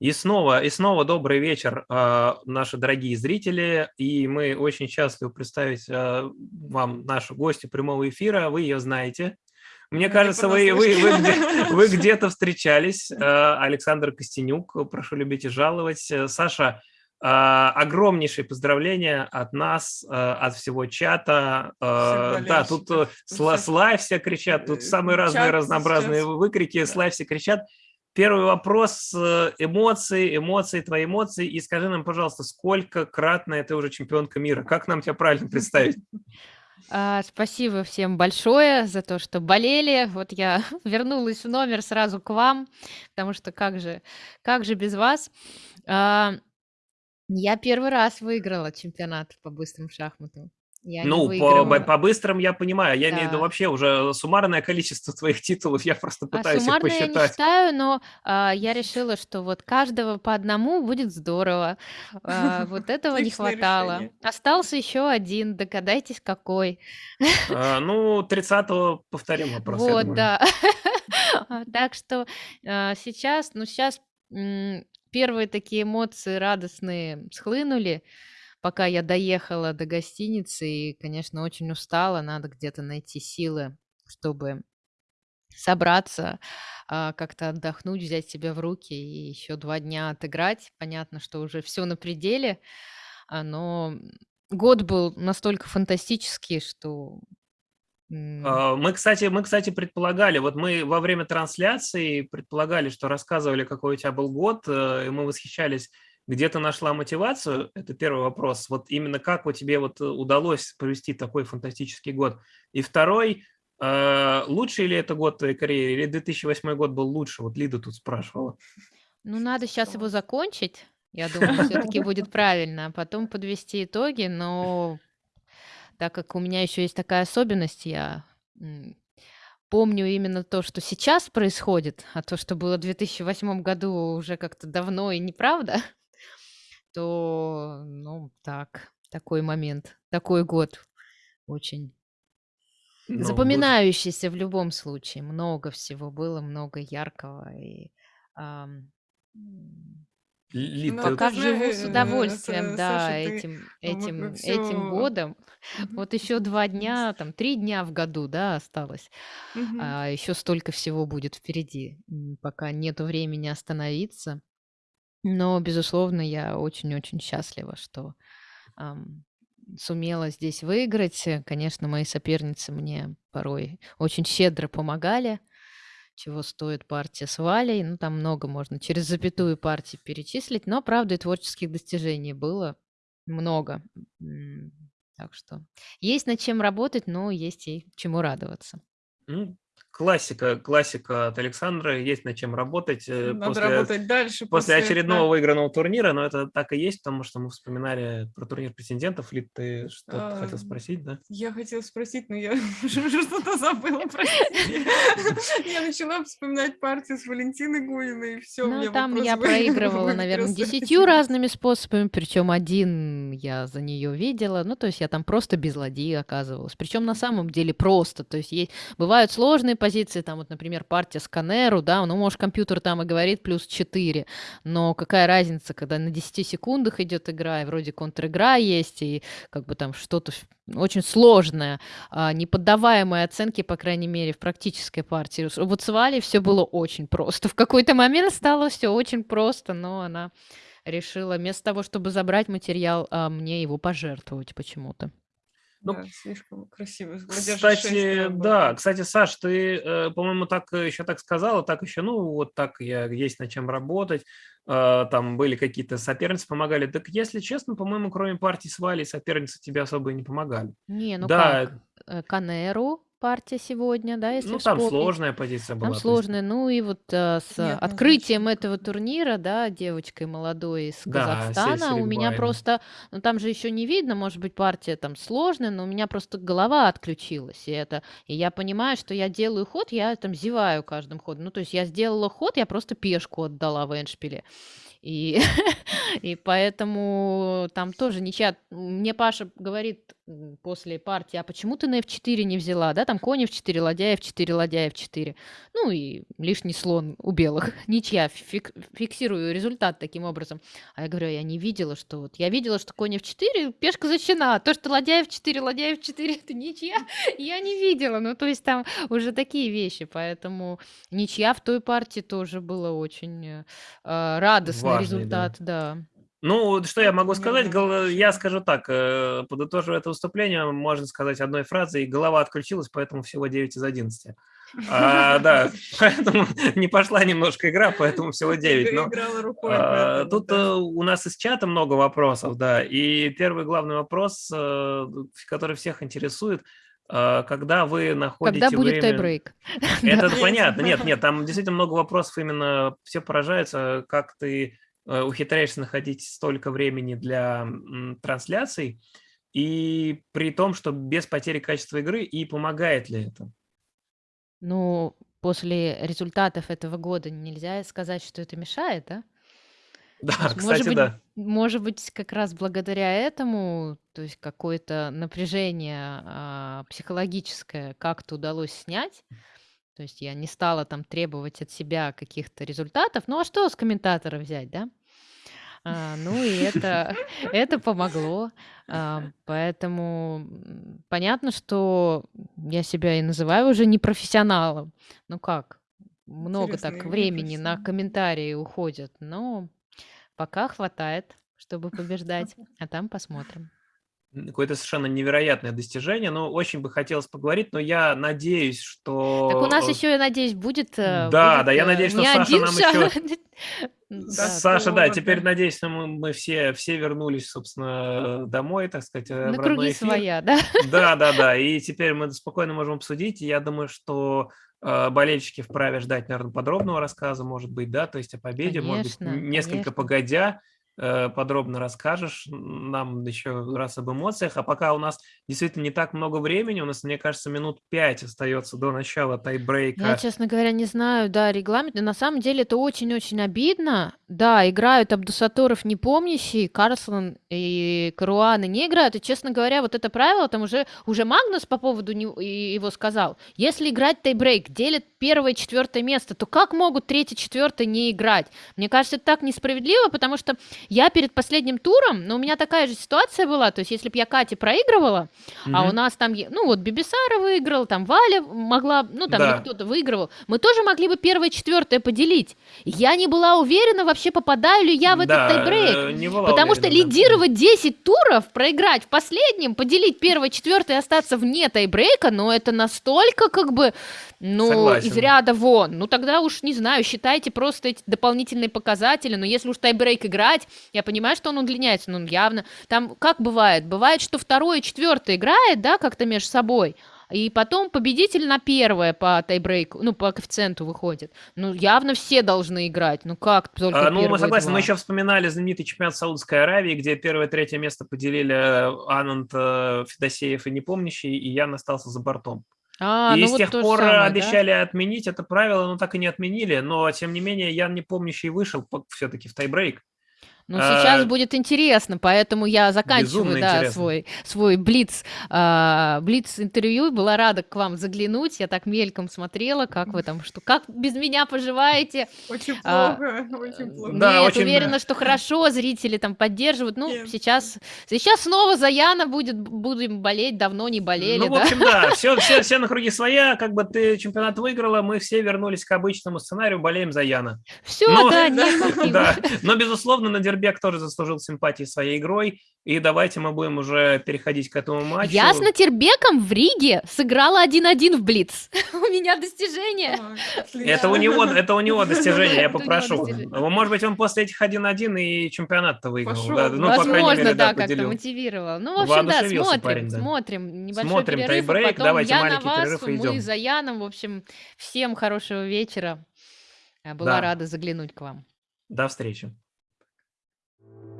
И снова, и снова добрый вечер, а, наши дорогие зрители. И мы очень счастливы представить а, вам нашу гостью прямого эфира. Вы ее знаете. Мне ну, кажется, вы, вы, вы, где, вы где-то встречались. А, Александр Костенюк, прошу любить и жаловать. Саша, огромнейшие поздравления от нас, от всего чата. Да, тут э, слайв все кричат, тут самые разные разнообразные выкрики, слайв все кричат. Первый вопрос, э, эмоции, эмоции, твои эмоции. И скажи нам, пожалуйста, сколько кратная ты уже чемпионка мира? Как нам тебя правильно представить? А, спасибо всем большое за то, что болели. Вот я вернулась в номер сразу к вам, потому что как же, как же без вас? А, я первый раз выиграла чемпионат по быстрым шахматам. Я ну, по, по быстрым я понимаю. Я да. имею в виду вообще уже суммарное количество твоих титулов. Я просто а пытаюсь а их посчитать. я не считаю, но а, я решила, что вот каждого по одному будет здорово. А, вот этого не хватало. Остался еще один. Догадайтесь, какой. А, ну, 30-го повторим вопрос. Вот, да. Так что а, сейчас, ну, сейчас первые такие эмоции радостные схлынули пока я доехала до гостиницы и, конечно, очень устала, надо где-то найти силы, чтобы собраться, а, как-то отдохнуть, взять себя в руки и еще два дня отыграть. Понятно, что уже все на пределе, а, но год был настолько фантастический, что а, мы, кстати, мы, кстати, предполагали, вот мы во время трансляции предполагали, что рассказывали, какой у тебя был год, э, и мы восхищались где ты нашла мотивацию? Это первый вопрос. Вот именно как у тебе вот э, удалось провести такой фантастический год? И второй, э, лучший ли это год твоей карьеры, или 2008 год был лучше? Вот Лида тут спрашивала. Ну, надо сейчас его закончить. Я думаю, все-таки будет правильно, а потом подвести итоги, но так как у меня еще есть такая особенность, я помню именно то, что сейчас происходит, а то, что было в 2008 году, уже как-то давно и неправда то, ну, так, такой момент, такой год очень Ну, запоминающийся в любом случае. Много всего было, много яркого. И, ам, Лид, Ну, пока живу с удовольствием, да, Саша, этим, этим, этим годом. Вот еще два дня, там, три дня в году, да, осталось. А еще столько всего будет впереди, пока нету времени остановиться. Но, безусловно, я очень-очень счастлива, что ам, сумела здесь выиграть. Э, конечно, мои соперницы мне порой очень щедро помогали, чего стоит партия с Валей. Ну, там много можно через запятую партии перечислить, но, правда, и творческих достижений было много. Так что есть над чем работать, но есть и чему радоваться. Классика, классика от Александра, есть над чем работать. Э, Надо после, работать дальше. После, после очередного да. выигранного турнира, но это так и есть, потому что мы вспоминали про турнир претендентов. Лид, ты что-то а, хотел спросить, да? Я хотела спросить, но я уже что-то забыла, Я начала вспоминать партию с Валентиной Гуиной, и все. Ну, там я проигрывала, наверное, десятью разными способами, причем один я за нее видела, ну, то есть я там просто без ладьи оказывалась. Причем на самом деле просто, то есть бывают сложные позиции, там вот, например, партия сканеру, да, ну, может, компьютер там и говорит плюс 4, но какая разница, когда на 10 секундах идет игра, и вроде контр-игра есть, и как бы там что-то очень сложное, а, неподдаваемое оценке, по крайней мере, в практической партии. Вот с Валей все было очень просто. В какой-то момент стало все очень просто, но она решила вместо того, чтобы забрать материал, а, мне его пожертвовать почему-то. Ну, да, слишком красиво. Кстати, да, кстати, Саш, ты, э, по-моему, так э, еще так сказала, так еще, ну, вот так я есть над чем работать, э, там были какие-то соперницы, помогали. Так, если честно, по-моему, кроме партии с Валей, соперницы тебе особо и не помогали. Не, ну да. как? Канеру, партия сегодня, да, если Ну, там вспомнить. сложная позиция была. Там сложная. Ну и вот а, с Нет, открытием этого турнира, да, девочкой молодой из да, Казахстана, у меня просто, ну там же еще не видно, может быть, партия там сложная, но у меня просто голова отключилась. И это, и я понимаю, что я делаю ход, я там зеваю каждым ходом. Ну, то есть я сделала ход, я просто пешку отдала в эндшпиле. И и поэтому там тоже ничья. Мне Паша говорит, после партии: "А почему ты на F4 не взяла?" Да, там конь F4, ладья F4, ладья F4. Ну и лишний слон у белых. Ничья. Фик фиксирую результат таким образом. А я говорю: "Я не видела, что вот я видела, что конь F4, пешка защищена. А то, что ладья F4, ладья F4- это ничья, я не видела". Ну, то есть там уже такие вещи. Поэтому ничья в той партии тоже было очень, э, а, радостный Важный, да. результат, да. Ну, что я могу сказать, я скажу так, э, подытоживая это выступление, можно сказать одной фразой: голова отключилась, поэтому всего 9 из 11. А, да, поэтому не пошла немножко игра, поэтому всего 9. Но, рукой, а, поэтому, тут, да. э, у нас из чата много вопросов, да. И первый главный вопрос, э, который всех интересует: когда вы Когда находите будет время тайбрейк? Это понятно. Нет, нет, там действительно много вопросов. Именно все поражаются, как ты, ухитряешься находить столько времени для, трансляций, и при том, что без потери качества игры, и помогает ли это? Ну, после результатов этого года нельзя сказать, что это мешает, да? Да, есть, может кстати, быть да. может быть, как раз благодаря этому, то есть какое-то напряжение, а, психологическое как-то удалось снять. То есть я не стала там требовать от себя каких-то результатов. Ну, а что с комментатора взять, да? А, ну и это это помогло. А, поэтому, м, понятно, что я себя и называю уже не профессионалом. Ну как, много Интересно, так не времени на профессионал. комментарии уходит, но пока хватает, чтобы побеждать, а там посмотрим. Какое-то совершенно невероятное достижение. Но очень бы хотелось поговорить, но я надеюсь, Так у нас что, э еще, я надеюсь, будет, э, Да, да, будет, я э, надеюсь, что Саша 1 нам шаг. еще Да, Саша, да, теперь, да. надеюсь, что мы мы все все вернулись, собственно, домой, так сказать, На круги эфир. своя, да? Да-да-да, и теперь мы спокойно можем обсудить. Я думаю, что, болельщики вправе ждать, наверно, подробного рассказа, может быть, да, то есть о победе, может быть, Конечно, несколько конечно. погодя, подробно расскажешь нам еще раз об эмоциях. А пока у нас действительно не так много времени, у нас, мне кажется, минут 5 остается до начала Я, тайбрейка. честно говоря, не знаю, да, регламент. На самом деле это очень-очень обидно. Да, играют Абдусатторов непомнящий, Карлсон и Каруаны не играют. И, честно говоря, вот это правило, там уже уже Магнус по поводу и его сказал: "Если играть тайбрейк, делят 1 и 4 место, то как могут 3, 4 не играть?" Мне кажется, это так несправедливо, потому что я перед последним туром, ну, у меня такая же ситуация была. То есть если б я Кате проигрывала, а у нас там, ну, вот Бибисара выиграл, там Валя могла, ну, там Да. кто-то выигрывал, мы тоже могли бы 1 и 4 поделить. Я не была уверена вообще, попадаю ли я в этот Да, тайбрейк. э, не была Потому что уверена, да. Мгм. лидировать 10 туров, проиграть в последнем, поделить 1 и 4 и остаться вне тайбрейка, ну, это настолько как бы, ну, из Согласен. ряда вон. Ну, тогда уж, не знаю, считайте просто эти дополнительные показатели. Но если уж тайбрейк играть, я понимаю, что он удлиняется, но он явно там как бывает? Бывает, что 2 и 4 играет, да, как-то меж собой, и потом победитель на 1 по тайбрейку, ну, по коэффициенту выходит. Ну, явно все должны играть. Ну, как только А, ну, мы 1 и согласны. Мы 2? еще вспоминали знаменитый чемпионат Саудовской Аравии, где 1 и 3 место поделили, э, Ананд, э, Федосеев и Непомнящий, и Ян остался за бортом. А, И ну с вот тех пор, самое, да? обещали отменить это правило, но так и не отменили. Но тем не менее Ян Непомнящий вышел все-таки в тайбрейк. Ну, сейчас А будет интересно, поэтому я заканчиваю, да, интересно. свой свой блиц, а, блиц-интервью. Была рада к вам заглянуть. Я так мельком смотрела, как вы там, что как без меня поживаете? Очень А, плохо, э, очень плохо. Да, нет, очень, уверена, да. что хорошо, зрители там поддерживают. Ну, Нет. сейчас сейчас снова за Яна будет будем болеть, давно не болели, Ну, в да? общем, да, все, все, все на круги своя, как бы ты чемпионат выиграла, мы все вернулись к обычному сценарию, болеем за Яна. Всё, Но, да, не хотим. да, но, безусловно, Надирбек тоже заслужил симпатии своей игрой, и давайте мы будем уже переходить к этому матчу. Я с Натербеком в Риге сыграла 1-1 в блиц. У меня достижение. Это у него, это у него достижение, я попрошу. Может быть, он после этих 1-1 и чемпионат-то выиграл. Ну, Возможно, да, как-то мотивировал. Ну, в общем, да, смотрим, смотрим. Небольшой перерыв, а тайбрейк, потом давайте я на маленький вас, перерыв и мы за Яном. В общем, всем хорошего вечера. Была Да. рада заглянуть к вам. До встречи.